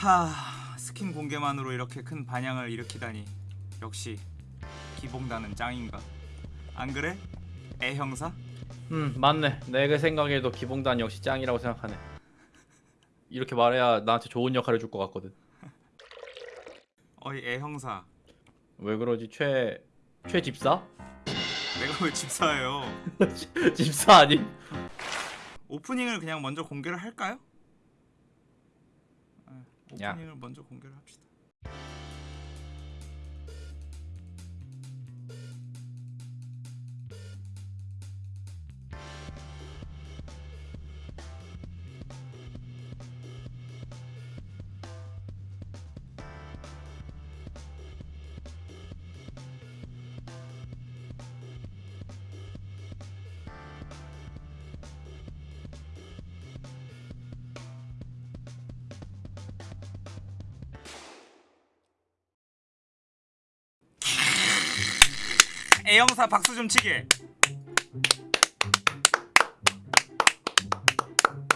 하 스킨 공개만으로 이렇게 큰 반향을 일으키다니 역시 기봉단은 짱인가 안 그래? 애 형사? 음 맞네 내 생각에도 기봉단 역시 짱이라고 생각하네 이렇게 말해야 나한테 좋은 역할을 줄 것 같거든 어이 애 형사 왜 그러지 최... 최 집사? 내가 왜 집사예요 집사 아니? 오프닝을 그냥 먼저 공개를 할까요? 네, 야. 오프닝을 먼저 공개를 합시다 애 형사 박수 좀 치게.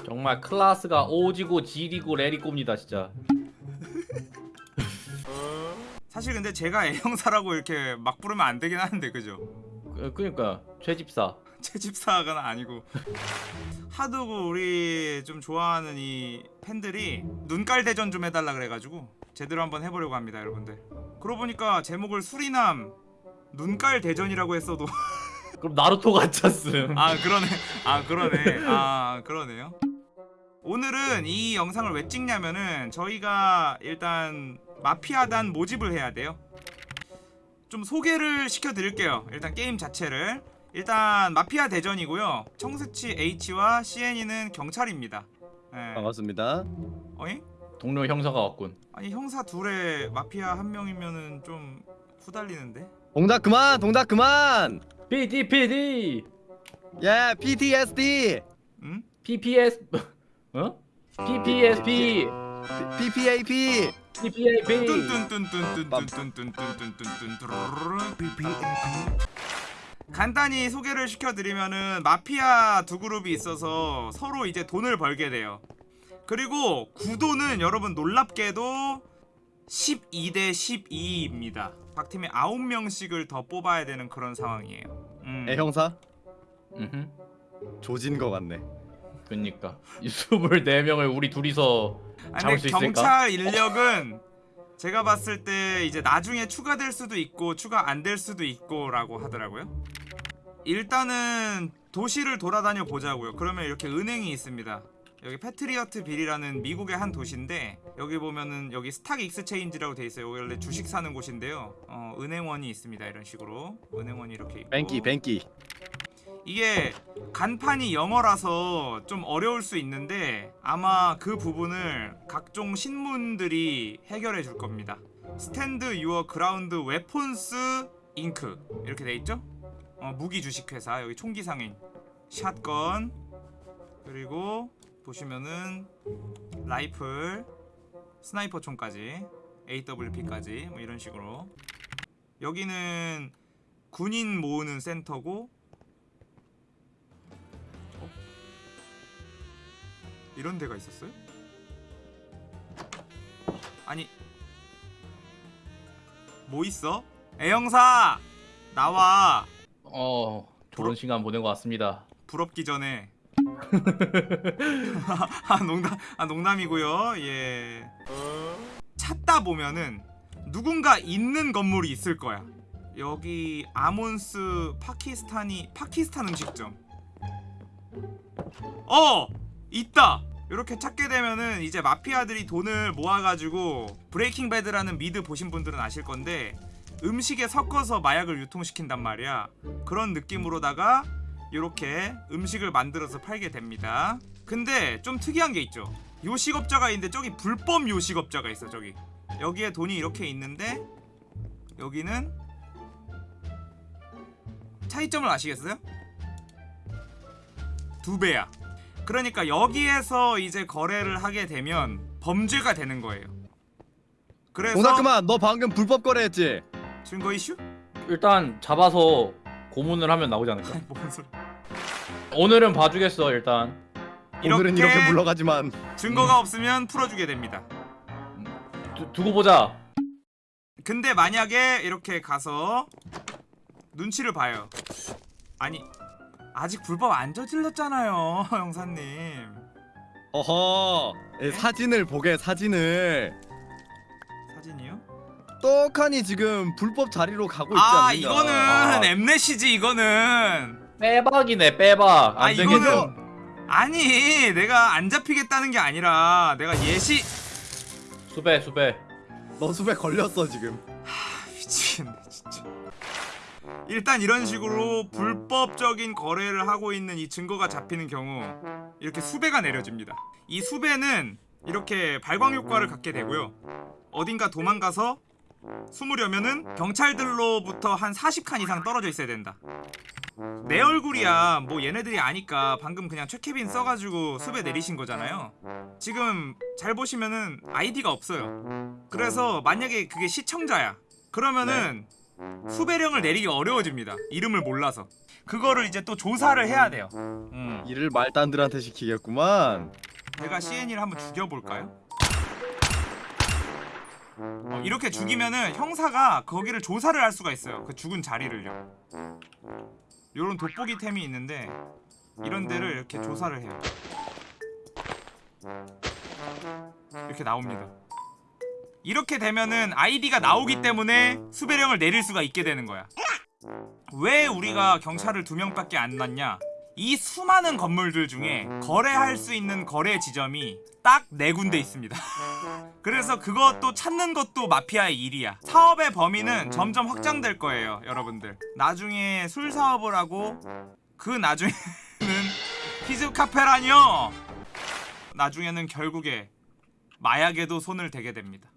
정말 클라스가 오지고 지리고 레리꼬입니다 진짜. 사실 근데 제가 애 형사라고 이렇게 막 부르면 안 되긴 하는데 그죠? 그, 그니까. 최 집사. 제 집사가 아니고. 하도 우리 좀 좋아하는 이 팬들이 눈깔 대전 좀 해달라 그래가지고 제대로 한번 해보려고 합니다 여러분들. 그러고 보니까 제목을 수리남 눈깔 대전이라고 했어도. 그럼 나루토 같았음. 아 그러네. 아 그러네. 아 그러네요. 오늘은 이 영상을 왜 찍냐면은 저희가 일단 마피아단 모집을 해야 돼요. 좀 소개를 시켜드릴게요. 일단 게임 자체를. 일단 마피아 대전이고요. 청스치 H와 CN이는 경찰입니다. 예. 반갑습니다. 어이? 동료 형사가 왔군. 아니 형사 둘에 마피아 한 명이면은 좀 후달리는데 동작 그만, 동작 그만. PD PD 예, PTSD, 응? PPS 어? PPSP PPAP. PPAP 간단히 소개를 시켜드리면은 마피아 두 그룹이 있어서 서로 이제 돈을 벌게 돼요. 그리고 구도는 여러분 놀랍게도 12대 12입니다. 각 팀에 9명씩을 더 뽑아야 되는 그런 상황이에요. 음. 애 형사 음흠 조진 거 같네. 그니까 이 24명을 우리 둘이서 아, 잡을 수 있을까? 경찰 인력은 제가 봤을 때 이제 나중에 추가될 수도 있고 추가 안 될 수도 있고 라고 하더라고요. 일단은 도시를 돌아다녀 보자고요. 그러면 이렇게 은행이 있습니다. 여기 패트리어트 빌이라는 미국의 한 도시인데 여기 보면은 여기 stock exchange라고 돼 있어요. 원래 주식 사는 곳인데요. 어, 은행원이 있습니다. 이런 식으로 은행원이 이렇게 있고 뱅기, 뱅기. 이게 간판이 영어라서 좀 어려울 수 있는데 아마 그 부분을 각종 신문들이 해결해 줄 겁니다. Stand Your Ground Weapons Inc 이렇게 돼 있죠? 어, 무기 주식 회사 여기 총기 상인 shotgun 그리고 보시면은 라이플 sniper 총까지 AWP까지 뭐 이런 식으로. 여기는 군인 모으는 센터고 이런 데가 있었어요? 아니 뭐 있어? 애형사! 나와! 어 좋은 시간 보낸 것 같습니다. 부럽기 전에 아 농담 아 농담이고요. 예. 찾다 보면은 누군가 있는 건물이 있을 거야. 여기 아몬스 파키스탄이 파키스탄 음식점. 어! 있다! 이렇게 찾게 되면은 이제 마피아들이 돈을 모아가지고 Breaking Bad라는 미드 보신 분들은 아실 건데 음식에 섞어서 마약을 유통시킨단 말이야. 그런 느낌으로다가 이렇게 음식을 만들어서 팔게 됩니다 근데 좀 특이한 게 있죠 요식업자가 있는데 저기 불법 요식업자가 있어 저기 여기에 돈이 이렇게 있는데 여기는 차이점을 아시겠어요? 두 배야 그러니까 여기에서 이제 거래를 하게 되면 범죄가 되는 거예요 그래서 그만. 너 방금 불법 거래했지? 증거 이슈? 일단 잡아서 고문을 하면 나오지 않을까? 뭔 소리 오늘은 봐주겠어 일단 오늘은 이렇게 물러가지만 증거가 없으면 풀어주게 됩니다 두, 두고 보자. 근데 만약에 이렇게 가서 눈치를 봐요. 아니 아직 불법 안 저질렀잖아요, 형사님. 어허 예, 사진을 보게 사진을 사진이요? 떡하니 지금 불법 자리로 가고 있지 아 않느냐 이거는 아, 엠넷이지 이거는. 빼박이네 빼박. 아. 이거는 아니 내가 안 잡히겠다는 게 아니라 내가 예시 수배 수배. 너 수배 걸렸어 지금 미치겠네 진짜. 일단 이런 식으로 불법적인 거래를 하고 있는 이 증거가 잡히는 경우 이렇게 수배가 내려집니다. 이 수배는 이렇게 발광 효과를 갖게 되고요. 어딘가 도망가서 숨으려면은 경찰들로부터 한 40칸 이상 떨어져 있어야 된다. 내 얼굴이야 뭐 얘네들이 아니까 방금 그냥 최케빈 써가지고 수배 내리신 거잖아요. 지금 잘 보시면은 아이디가 없어요. 그래서 만약에 그게 시청자야. 그러면은 수배령을 내리기 어려워집니다. 이름을 몰라서. 그거를 이제 또 조사를 해야 돼요. 음. 일을 말단들한테 시키겠구만 제가 CN이를 한번 죽여볼까요? 어, 이렇게 죽이면은 형사가 거기를 조사를 할 수가 있어요. 그 죽은 자리를요. 요런 돋보기 템이 있는데 이런 데를 이렇게 조사를 해요. 이렇게 나옵니다. 이렇게 되면은 아이디가 나오기 때문에 수배령을 내릴 수가 있게 되는 거야. 왜 우리가 경찰을 두 명밖에 안 났냐? 이 수많은 건물들 중에 거래할 수 있는 거래 지점이 딱 네 군데 있습니다. 그래서 그것도 찾는 것도 마피아의 일이야. 사업의 범위는 점점 확장될 거예요, 여러분들. 나중에 술 사업을 하고 그 나중에는 피즈 카페라뇨. 나중에는 결국에 마약에도 손을 대게 됩니다.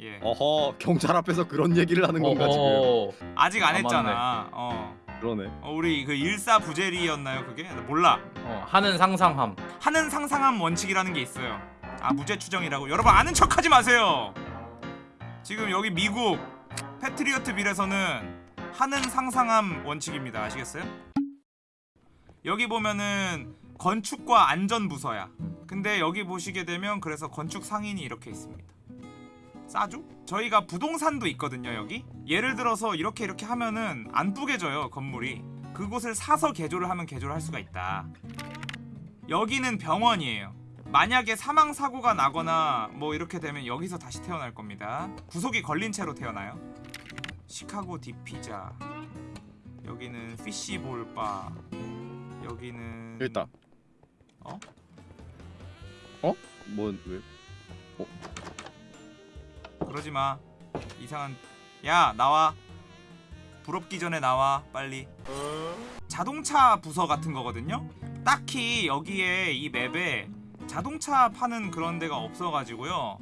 예. 어허 경찰 앞에서 그런 얘기를 하는 건가 지금. 아직 안 아, 했잖아. 어. 그러네 어, 우리 그 일사부재리였나요 그게? 나 몰라. 어, 하는 상상함. 하는 상상함 원칙이라는 게 있어요. 아 무죄 추정이라고. 여러분 아는 척하지 마세요. 지금 여기 미국 패트리어트 빌에서는 하는 상상함 원칙입니다. 아시겠어요? 여기 보면은 건축과 안전 부서야. 근데 여기 보시게 되면 그래서 건축 상인이 이렇게 있습니다. 싸죠? 저희가 부동산도 있거든요 여기. 예를 들어서 이렇게 이렇게 하면은 안 뿌개져요 건물이. 그곳을 사서 개조를 하면 개조를 할 수가 있다. 여기는 병원이에요. 만약에 사망 사고가 나거나 뭐 이렇게 되면 여기서 다시 태어날 겁니다. 구속이 걸린 채로 태어나요? 시카고 디피자. 여기는 피시볼바. 여기는 여기 있다. 어? 어? 뭐 왜? 그러지 마. 이상한. 야 나와. 부럽기 전에 나와 빨리. 자동차 부서 같은 거거든요. 딱히 여기에 이 맵에 자동차 파는 그런 데가 없어가지고요.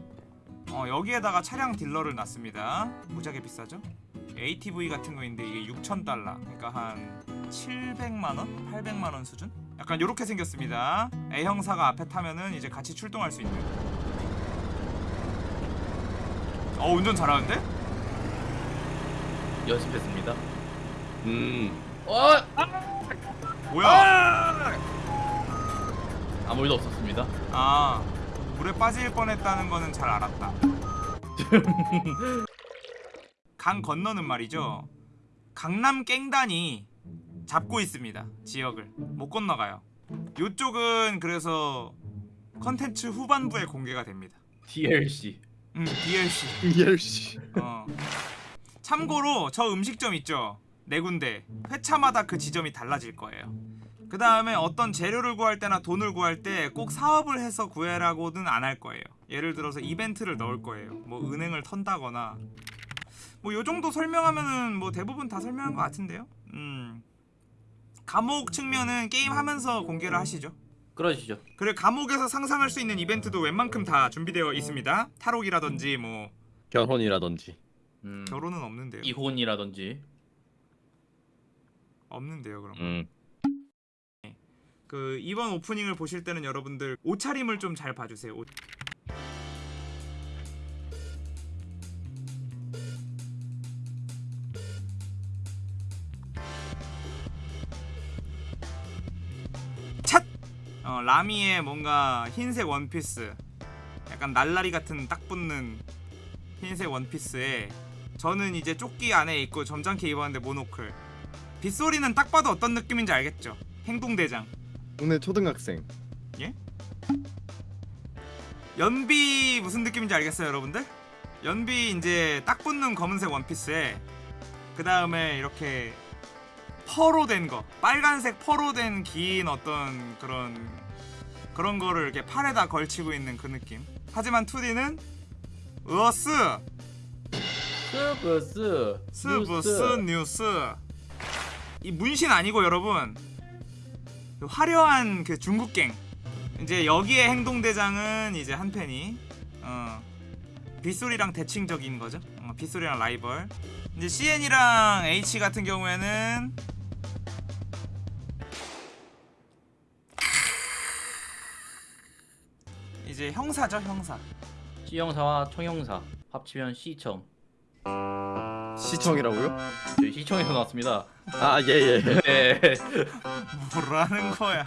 어 여기에다가 차량 딜러를 놨습니다. 무지하게 비싸죠? ATV 같은 거 있는데 이게 6천 달러. 그러니까 한 700만 원, 800만 원 수준? 약간 요렇게 생겼습니다. A 형사가 앞에 타면은 이제 같이 출동할 수 있는. 어 운전 잘하는데? 연습했습니다. 음 어! 뭐야? 아무 일도 없었습니다. 아 물에 빠질 뻔했다는 거는 잘 알았다. 강 건너는 말이죠. 강남 깽단이 잡고 있습니다. 지역을 못 건너가요. 요쪽은 그래서 컨텐츠 후반부에 공개가 됩니다. DLC. 음 DLC. 이엘씨 어. 참고로 저 음식점 있죠. 네 군데 회차마다 그 지점이 달라질 거예요. 그 다음에 어떤 재료를 구할 때나 돈을 구할 때 꼭 사업을 해서 구해라고는 안 할 거예요. 예를 들어서 이벤트를 넣을 거예요. 뭐 은행을 턴다거나 뭐 요 정도 설명하면은 뭐 대부분 다 설명한 것 같은데요. 음. 감옥 측면은 게임 하면서 공개를 하시죠. 그러시죠. 그리고 감옥에서 상상할 수 있는 이벤트도 웬만큼 다 준비되어 있습니다. 탈옥이라든지 뭐 결혼이라든지 음, 결혼은 없는데요. 이혼이라든지. 없는데요, 그럼. 음 그 이번 오프닝을 보실 때는 여러분들 옷차림을 좀 잘 봐주세요. 옷. 어, 라미의 뭔가 흰색 원피스, 약간 날라리 같은 딱 붙는 흰색 원피스에 저는 이제 조끼 안에 입고 점잖게 입었는데 모노클 빗소리는 딱 봐도 어떤 느낌인지 알겠죠? 행동대장 동네 초등학생. 연비 무슨 느낌인지 알겠어요 여러분들? 연비 이제 딱 붙는 검은색 원피스에 그 다음에 이렇게 퍼로 된 거 빨간색 퍼로 된 긴 어떤 그런 그런 거를 이렇게 팔에다 걸치고 있는 그 느낌. 하지만 2D는 으어스. 스브스 스브스 뉴스. 이 문신 아니고 여러분 그 화려한 그 중국갱. 이제 여기에 행동대장은 이제 한 팬이 어 빗소리랑 대칭적인 거죠. 어, 빗소리랑 라이벌. 이제 CN이랑 H 같은 경우에는 이제 형사죠 형사 C형사와 총형사 합치면 C청 시청이라고요? 저희 C청에서 나왔습니다 아 예예. 네 뭐라는 거야?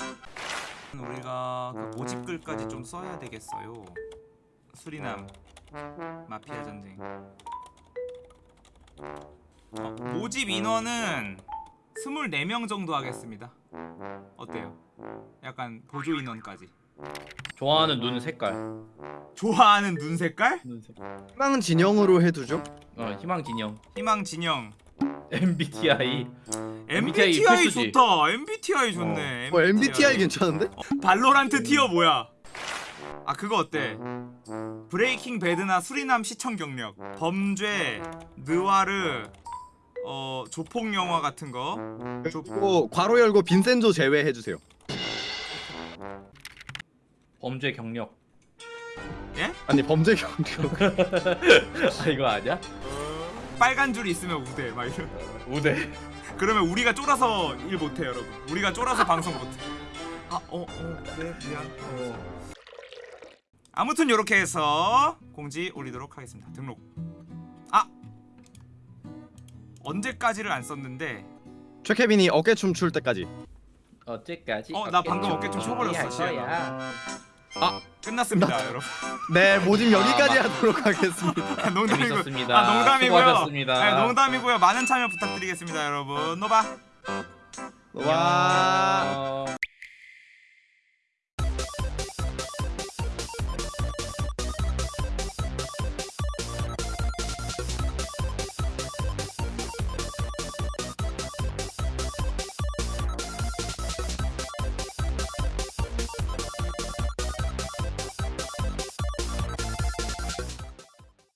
우리가 그 모집글까지 좀 써야 되겠어요. 수리남 마피아 전쟁. 어, 모집 인원은 24명 정도 하겠습니다. 어때요? 약간 보조 인원까지. 좋아하는 눈 색깔 좋아하는 눈 색깔? 눈 색깔 희망 진영으로 해두죠. 어 희망 진영 희망 진영. MBTI MBTI, MBTI. 좋다. MBTI 좋네. 어 MBTI 괜찮은데? 발로란트 티어 뭐야? 아 그거 어때? 브레이킹 배드나 수리남 시청 경력, 범죄, 느와르, 어 조폭 영화 같은 거. 그리고 괄호 열고 빈센조 제외해 주세요. 범죄 경력 예? 아니 범죄 경력. 아 이거 아니야? 빨간 줄 있으면 우대 막 이런. 우대 그러면 우리가 쫄아서 일 못해 여러분. 우리가 쫄아서 방송 못해. 아어어 그래 미안. 어. 아무튼 이렇게 해서 공지 올리도록 하겠습니다. 등록. 아 언제까지를 안 썼는데 최케빈이 어깨춤 출 때까지. 어째까지 어, 나 방금 어깨 좀 쳐버렸어, 시연 아. 끝났습니다 여러분. 네 모집 여기까지 하도록 하겠습니다. 농담이고 재밌었습니다. 아 농담이고요. 수고하셨습니다. 네, 농담이고요. 많은 참여 부탁드리겠습니다, 여러분. 노바. 와. 어...